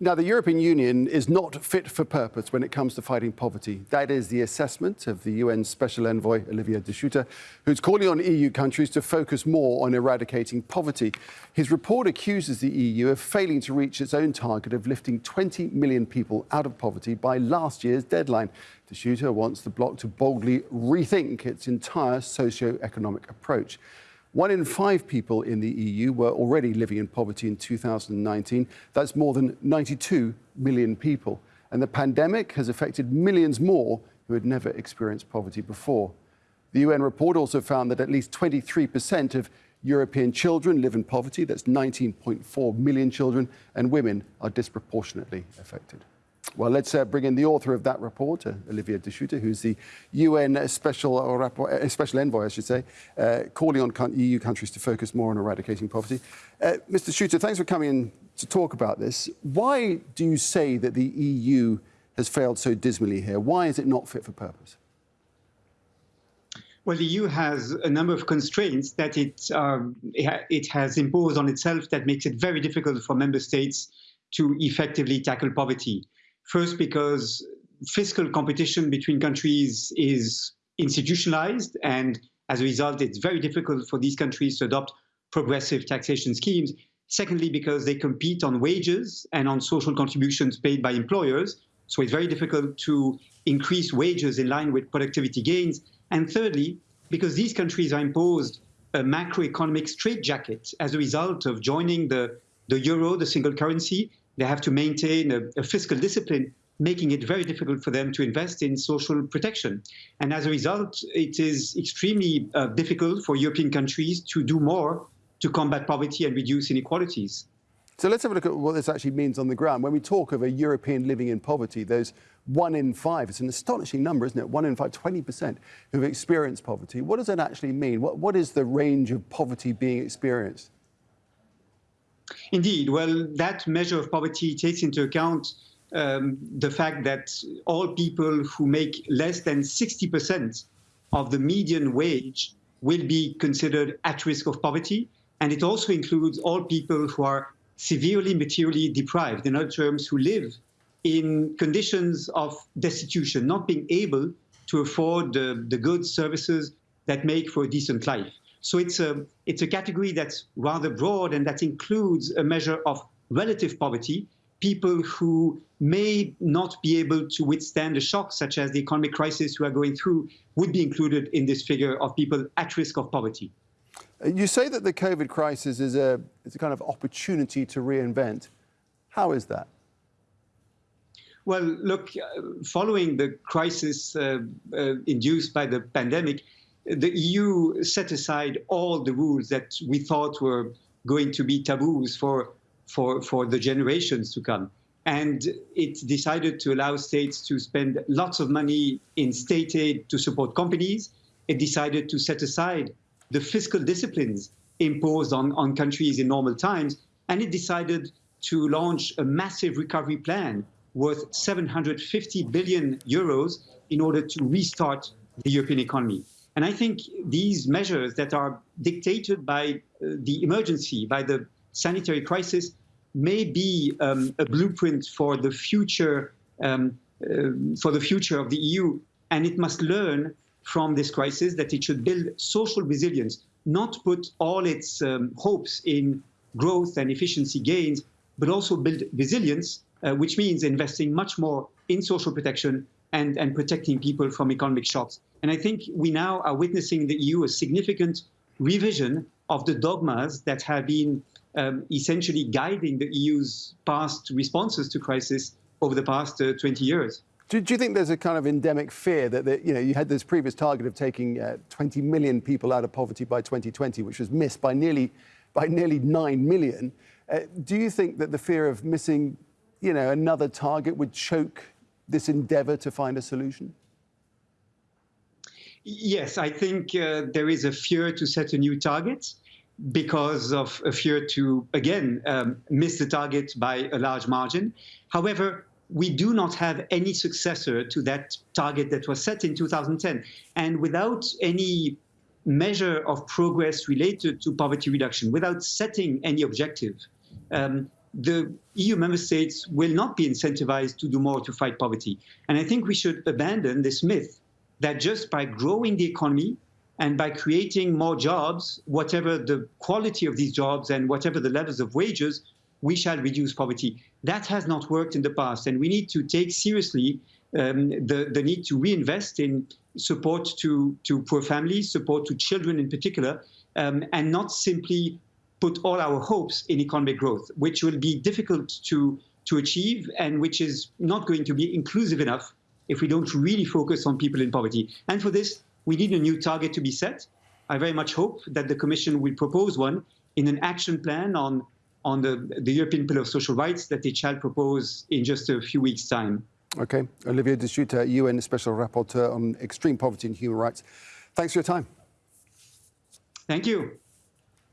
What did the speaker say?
Now, the European Union is not fit for purpose when it comes to fighting poverty. That is the assessment of the UN Special Envoy, Olivier de Schutter, who's calling on EU countries to focus more on eradicating poverty. His report accuses the EU of failing to reach its own target of lifting 20 million people out of poverty by last year's deadline. De Schutter wants the bloc to boldly rethink its entire socio-economic approach. One in five people in the EU were already living in poverty in 2019. That's more than 92 million people. And the pandemic has affected millions more who had never experienced poverty before. The UN report also found that at least 23% of European children live in poverty. That's 19.4 million children, and women are disproportionately affected. Well, let's uh, bring in the author of that report, uh, Olivier de Schutter, who's the UN special, uh, uh, special envoy, I should say, uh, calling on EU countries to focus more on eradicating poverty. Uh, Mr. Schutter, thanks for coming in to talk about this. Why do you say that the EU has failed so dismally here? Why is it not fit for purpose? Well, the EU has a number of constraints that it, um, it has imposed on itself that makes it very difficult for member states to effectively tackle poverty. First, because fiscal competition between countries is institutionalized, and as a result, it's very difficult for these countries to adopt progressive taxation schemes. Secondly, because they compete on wages and on social contributions paid by employers, so it's very difficult to increase wages in line with productivity gains. And thirdly, because these countries are imposed a macroeconomic straitjacket as a result of joining the, the euro, the single currency, they have to maintain a, a fiscal discipline, making it very difficult for them to invest in social protection. And as a result, it is extremely uh, difficult for European countries to do more to combat poverty and reduce inequalities. So let's have a look at what this actually means on the ground. When we talk of a European living in poverty, those one in five, it's an astonishing number, isn't it? One in five, 20% who've experienced poverty. What does that actually mean? What, what is the range of poverty being experienced? Indeed. Well, that measure of poverty takes into account um, the fact that all people who make less than 60% of the median wage will be considered at risk of poverty. And it also includes all people who are severely materially deprived, in other terms, who live in conditions of destitution, not being able to afford the, the goods, services that make for a decent life. So it's a, it's a category that's rather broad and that includes a measure of relative poverty, people who may not be able to withstand a shock such as the economic crisis we are going through would be included in this figure of people at risk of poverty. You say that the COVID crisis is a, is a kind of opportunity to reinvent. How is that? Well, look, uh, following the crisis uh, uh, induced by the pandemic, the EU set aside all the rules that we thought were going to be taboos for, for, for the generations to come. And it decided to allow states to spend lots of money in state aid to support companies. It decided to set aside the fiscal disciplines imposed on, on countries in normal times. And it decided to launch a massive recovery plan worth 750 billion euros in order to restart the European economy. And I think these measures that are dictated by uh, the emergency, by the sanitary crisis, may be um, a blueprint for the future um, uh, for the future of the EU. And it must learn from this crisis that it should build social resilience, not put all its um, hopes in growth and efficiency gains, but also build resilience, uh, which means investing much more in social protection and, and protecting people from economic shocks. And I think we now are witnessing in the EU a significant revision of the dogmas that have been um, essentially guiding the EU's past responses to crisis over the past uh, 20 years. Do, do, you think there's a kind of endemic fear that, that you know you had this previous target of taking uh, 20 million people out of poverty by 2020, which was missed by nearly by nearly 9 million? Uh, do you think that the fear of missing, you know, another target would choke this endeavour to find a solution? Yes, I think uh, there is a fear to set a new target because of a fear to, again, um, miss the target by a large margin. However, we do not have any successor to that target that was set in 2010. And without any measure of progress related to poverty reduction, without setting any objective, um, the EU member states will not be incentivized to do more to fight poverty. And I think we should abandon this myth that just by growing the economy and by creating more jobs, whatever the quality of these jobs and whatever the levels of wages, we shall reduce poverty. That has not worked in the past, and we need to take seriously um, the, the need to reinvest in support to, to poor families, support to children in particular, um, and not simply put all our hopes in economic growth, which will be difficult to, to achieve and which is not going to be inclusive enough if we don't really focus on people in poverty. And for this, we need a new target to be set. I very much hope that the Commission will propose one in an action plan on, on the, the European Pillar of Social Rights that it shall propose in just a few weeks' time. Okay. Olivier de Schutter, UN Special Rapporteur on Extreme Poverty and Human Rights. Thanks for your time. Thank you.